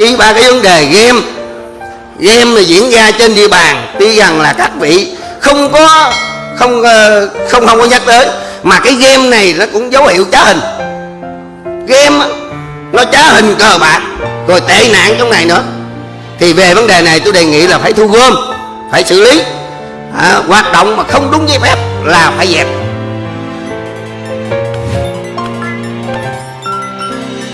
chỉ ba cái vấn đề game. Game là diễn ra trên địa bàn tuy rằng là các vị không có không ờ, không không có nhắc tới mà cái game này nó cũng dấu hiệu trá hình. Game nó trá hình cờ bạc rồi tệ nạn trong này nữa. Thì về vấn đề này tôi đề nghị là phải thu gom phải xử lý. À, hoạt động mà không đúng giấy phép là phải dẹp.